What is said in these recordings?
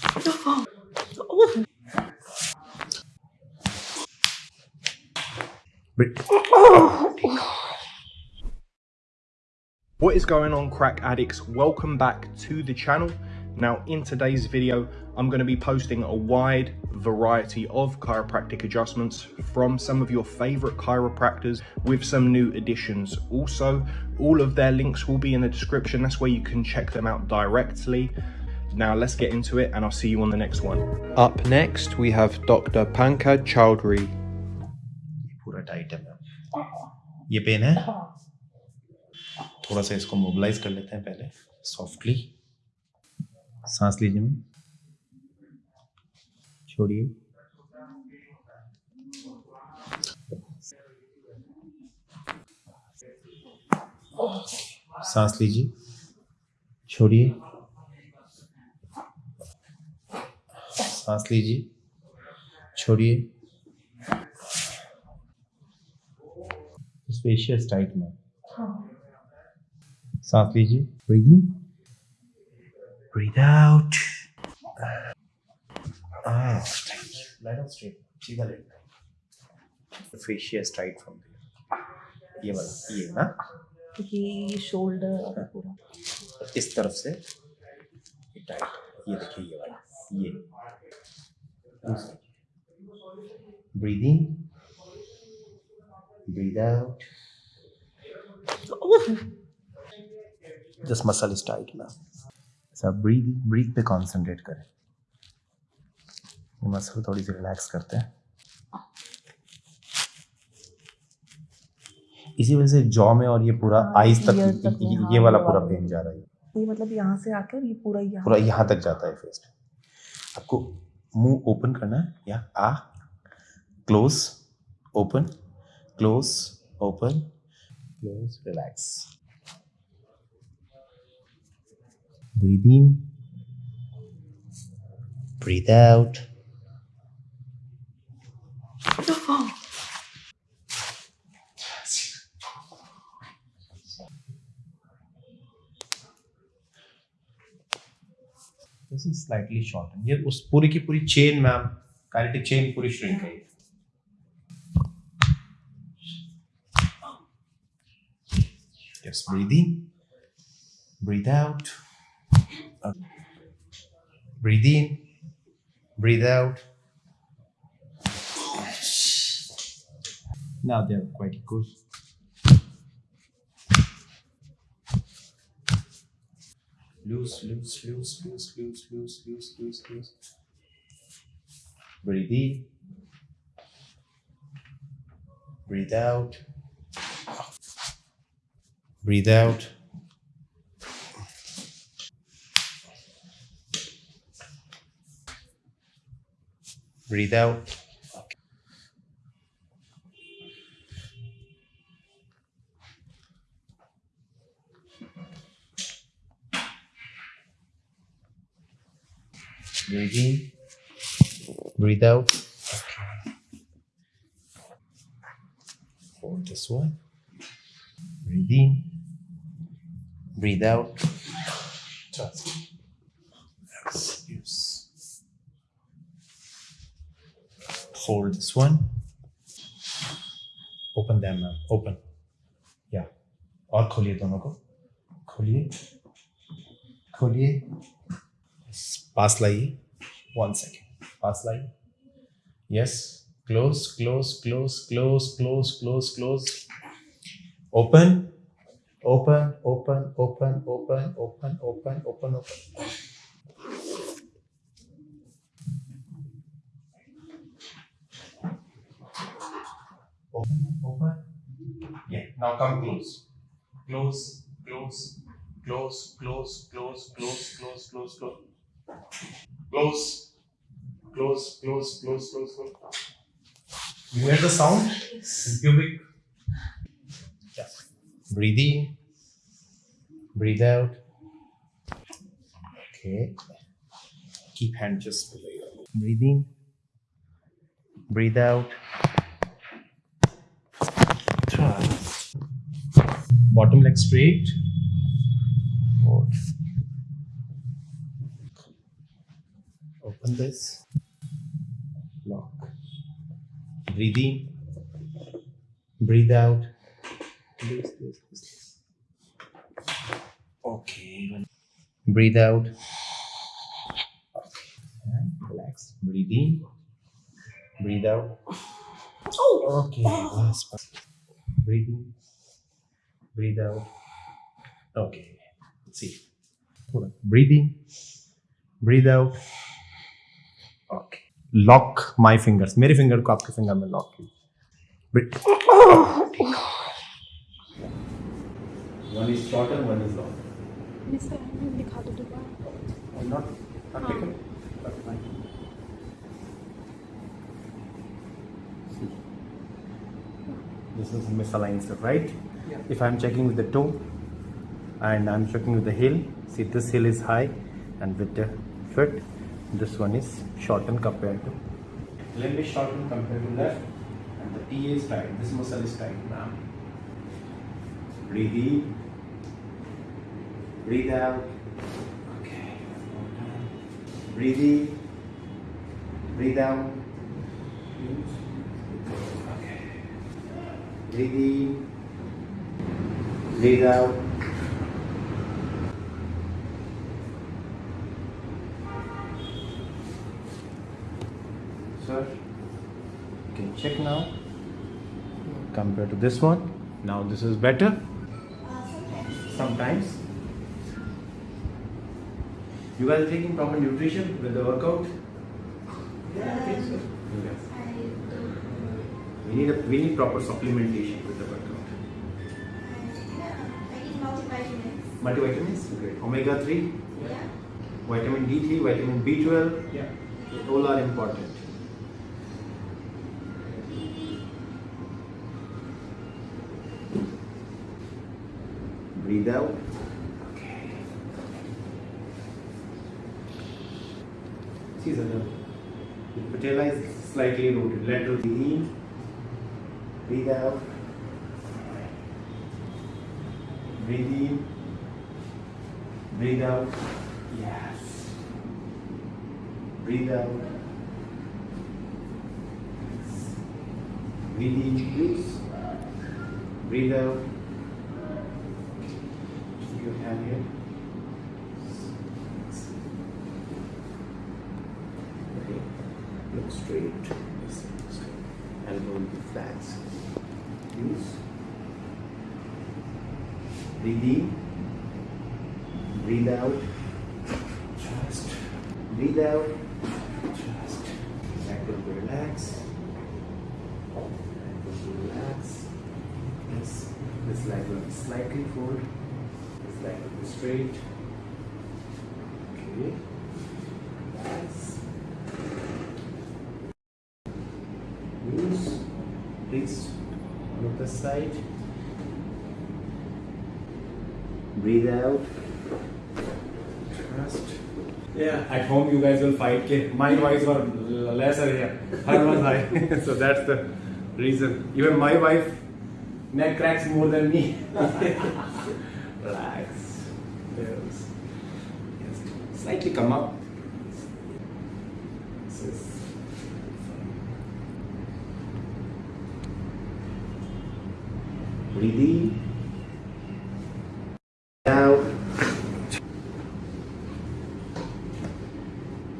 What is going on crack addicts? Welcome back to the channel. Now in today's video, I'm going to be posting a wide variety of chiropractic adjustments from some of your favorite chiropractors with some new additions. Also, all of their links will be in the description. That's where you can check them out directly. Now let's get into it and I'll see you on the next one. Up next, we have Dr. Pankaj Chowdhury. पूरा tight है ma'am ये pen है थोड़ा सा इसको mobilise कर लेते हैं पहले सॉफ्टली सांस लीजिए मैम छोड़िए सांस लीजिए छोड़िए सांस लीजिए छोड़िए। स्पेशियस टाइट में। सांस लीजिए। Breathing breathe out fascias tight from ये वाला ये ना? ये शोल्डर पूरा। इस तरफ़ से। ये टाइट ये देखिए ये वाला। ये। Breathing breathe out this muscle is tight ना सब ब्रीद ब्रीथ पे कंसंट्रेट करें। ये मसल थोड़ी सी रिलैक्स करते हैं। इसी वजह से जॉ में और ये पूरा हाँ, आइस तक तक ये, हाँ, ये वाला पूरा पेन जा रहा है। ये मतलब यहाँ से आकर ये पूरा यहाँ पूरा यहाँ तक जाता है फेस आपको मुँह ओपन करना है, या आ, close, open close open, close, relax. Breathe in, breathe out this is slightly shortened ये उस पूरी की पूरी चेन मैम काइनेटिक चेन पूरी श्रिंक है ये। just breathe in breathe out Uh, breathe in breathe out now they're quite good Loose, loose, loose, loose, loose, loose, loose, loose, loose. Breathe in. Breathe out. Breathe out. Breathe out. Breathe in. Breathe out. Hold this one. Breathe in. Breathe out. Trust. Excuse. Hold this one. Open them, ma'am. Open. Yeah. और खोलिए दोनों को खोलिए खोलिए Pass Paslai. One second. Pass Paslai. Yes. Close, close, close, close, close, close, close. Open. Open, open, open, open, open, open, open, open. Open, open. Yeah, now come close. Close, close, close, close, close, close, close, close, close close. Close close close close close. You hear the sound? In pubic yeah breathe in. Breathe out. Okay. Keep hand just below you breathe in. Breathe out. Bottom leg straight. Hold. Open this lock. Breathe in breathe out. This this this, okay breathe out. And relax. Breathe in breathe out. Okay bas, bas. breathe in breathe out. Okay see breathe in. Breathe out lock my fingers मेरे finger को आपके finger में lock की This is misaligned stuff, right? Yeah. If I'm checking with the toe and I'm checking with the heel, see this heel is high and with the foot this one is shortened compared to. Limb is shortened compared to left and the T is tight. This muscle is tight now. Breathe in. Breathe out. Okay. Breathe in. Breathe out. Okay. Breathe in. Breathe out sir you can check now. Compared to this one now this is better. Sometimes. You guys are taking proper nutrition with the workout? Okay. Sir yes. we need a, we need proper supplementation with the workout. Multivitamins. Great. Omega 3 yeah. vitamin d3 vitamin b12 yeah. All are important breathe out. Okay. See, sir, the patella is slightly rotated. Lateral breathe in, breathe out. Breathe in, breathe out. Yes. Breathe out. Breathe in, please. Breathe out you have here. Okay, look straight. Will be flat. Use. Breathe in. Breathe out. Just breathe out. Just neck will. Neck will be. Yes, this leg will be slightly fold This leg will be straight. Okay. Nice. Use. Please look the side. Breathe out. Trust. Yeah, at home you guys will fight. Ke my wives were lesser here. Her was high. so that's the reason. Even my wife neck cracks more than me. Relax. Yes. Yes. Slightly come up. This is In. Out.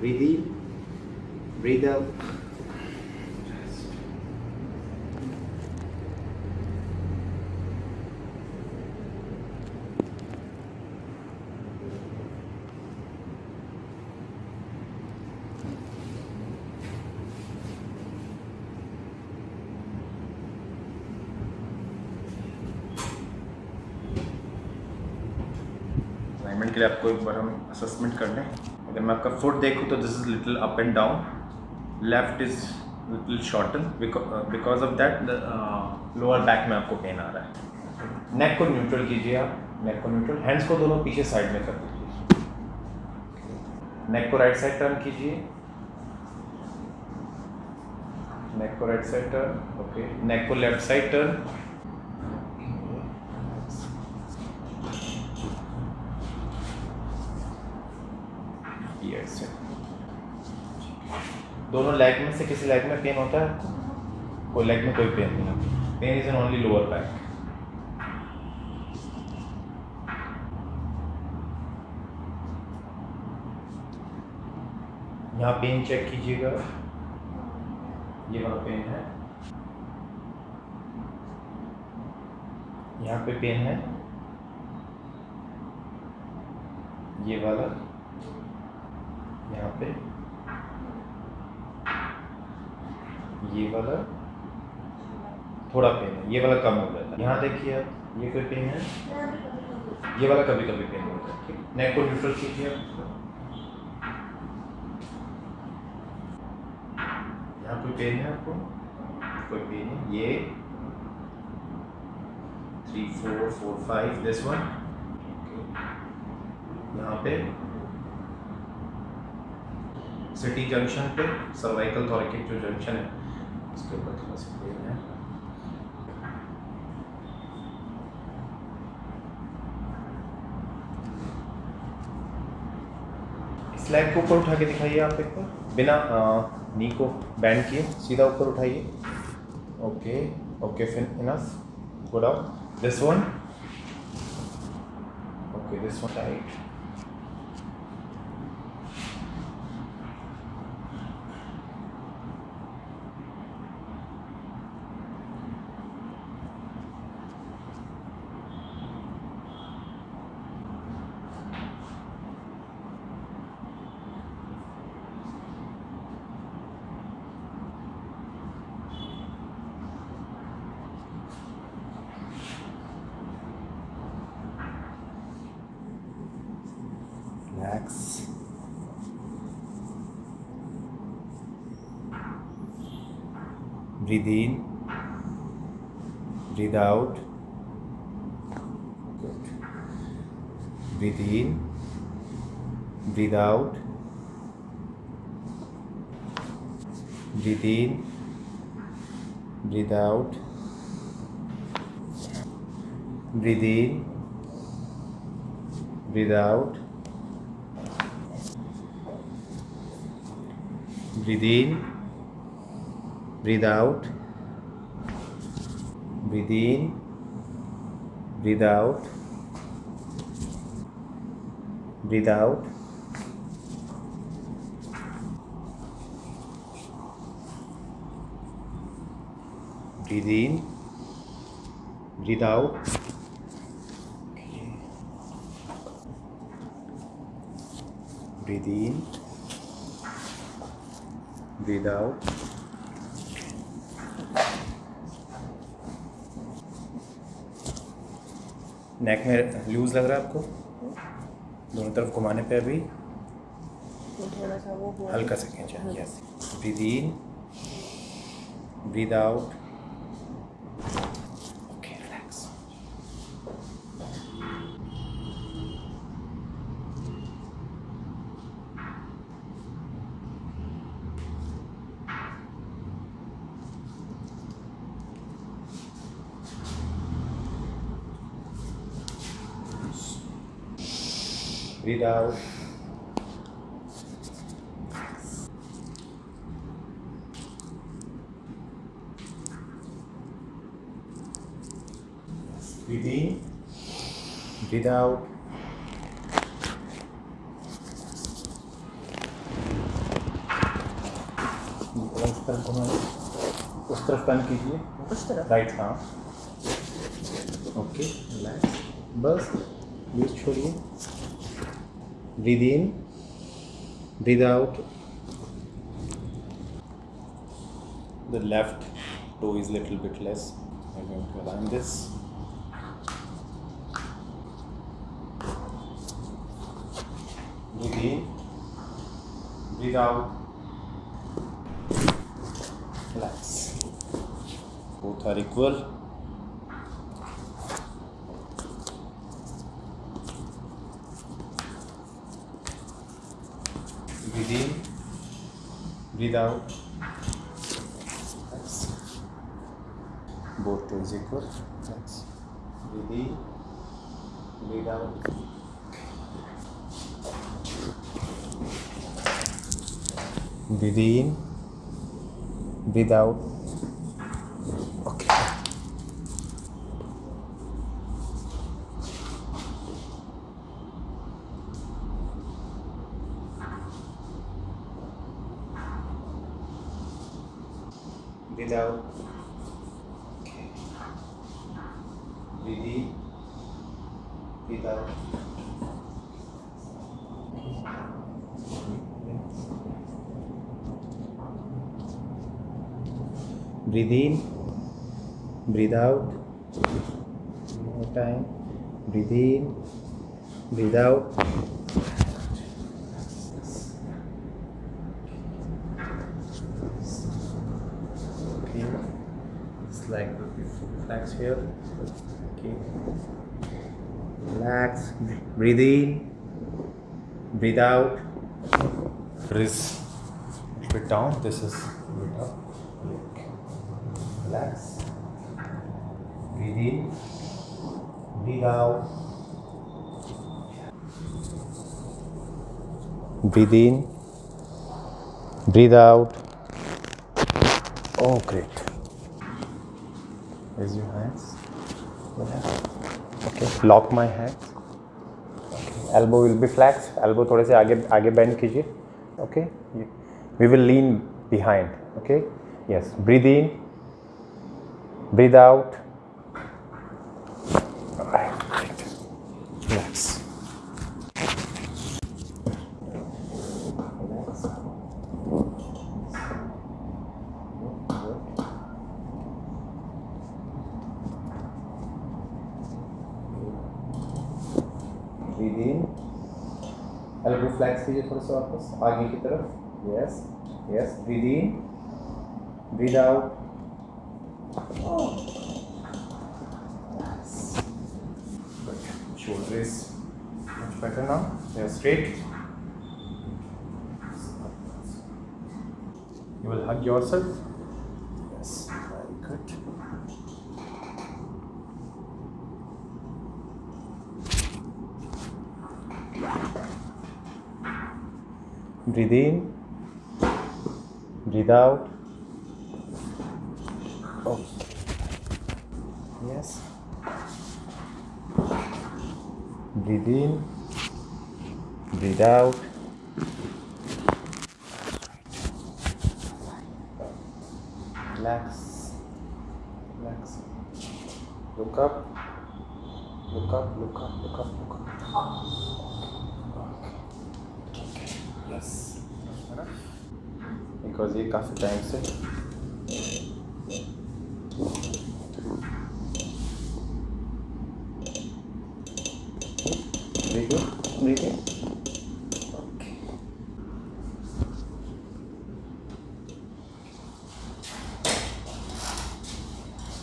Breathe in. Breathe out. एक बार हम assessment कर लें। अगर मैं आपका foot देखूँ तो this is little up and down left is little shorten because of that lower back में आपको पेन आ रहा है। नेक को न्यूट्रल कीजिए आप। नेक को न्यूट्रल हैंड्स को दोनों पीछे साइड में कर दीजिए। नेक को राइट साइड टर्न कीजिए। नेक को right side turn okay neck को left side turn Yes. sir. दोनों लेग में से किसी लेग में पेन होता है? कोई लेग में कोई पेन नहीं pain is an only lower back यहाँ पेन चेक कीजिएगा। ये वाला पेन है। यहाँ पे पेन है। ये वाला। यहाँ पे। ये वाला थोड़ा पेन है, ये वाला कम हो जाता है। यहाँ देखिए आप, ये कोई पेन है। ये वाला कभी कभी पेन होता है नेक को न्यूट्रल कीजिए आप यहाँ कोई पेन है आपको? कोई पेन है ये three four four five this one यहाँ पे। सिटी जंक्शन पे सर्वाइकल थॉरिकिक जो जंक्शन है उसके ऊपर थोड़ा सा पेन है इस लेग को ऊपर उठा के दिखाइए आप एक बार। बिना आ, नी को बैंड किए सीधा ऊपर उठाइए। Okay okay fine enough good out this one okay this one tight Breathe in, breathe out. Good. Breathe in, breathe out. Breathe in, breathe out. Breathe in, breathe out. breathe in breathe out. Breathe in. Breathe out. Breathe out. Breathe in. Breathe out. Breathe in. Breathe out neck में loose लग रहा है आपको? दोनों तरफ़ घुमाने पे अभी? हल्का थोड़ा सा वो हल्का से खींचा yes breathe in breathe out okay relax out. Breathe in breathe out. उस तरफ़ उस तरफ़ टर्न कीजिए। उस तरफ़? राइट हाँ। ओके रिलैक्स बस लूज छोड़िए। breathe in breathe out the left toe is little bit less. I'm going to align this. Within, without, breathe out relax. Both are equal. Breathe in breathe out. Both toes equal. Relax. breathe in breathe out. Breathe in breathe out okay breathe out okay breathe in breathe out breathe in breathe out one more time breathe in breathe out. Okay. It's like relax here. Okay. Relax. Breathe in. Breathe out. Breathe bit down. This is bit up. Relax. Breathe in breathe out breathe in breathe out oh great raise your hands okay lock my hands okay. elbow will be flex elbow थोड़े से आगे आगे bend कीजिए okay we will lean behind okay yes breathe in breathe out within elbow flex कीजिए थोड़ा सा वापस आगे की तरफ़ yes yes within without shoulder is much better straight you will hug yourself breathe in. Breathe out. Okay. Yes. Breathe in. Breathe out. Relax. Relax. Look up. Look up look up look up look up because ये काफ़ी time से।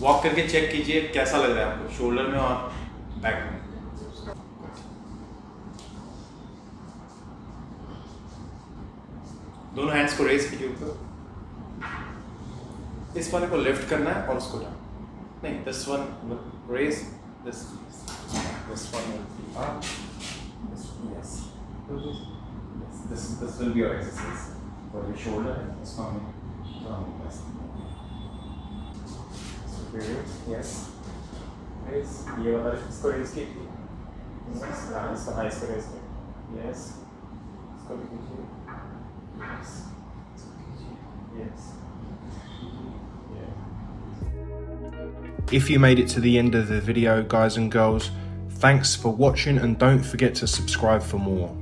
Walk करके check कीजिए, कैसा लग रहा है आपको? शोल्डर में और बैक में? दोनों हैंड्स को ऊपर इस वाले को लिफ्ट करना है और उसको डाउन नहीं this one raise this this one will be up this yes this this will be your exercise for your shoulder and stomach Yes. Raise. ये वाला इसको रेज कीजिए हाँ इसको हाँ इसको रेज कीजिए यस इसको भी कीजिए. Yes yes If you made it to the end of the video, guys and girls, thanks for watching and don't forget to subscribe for more.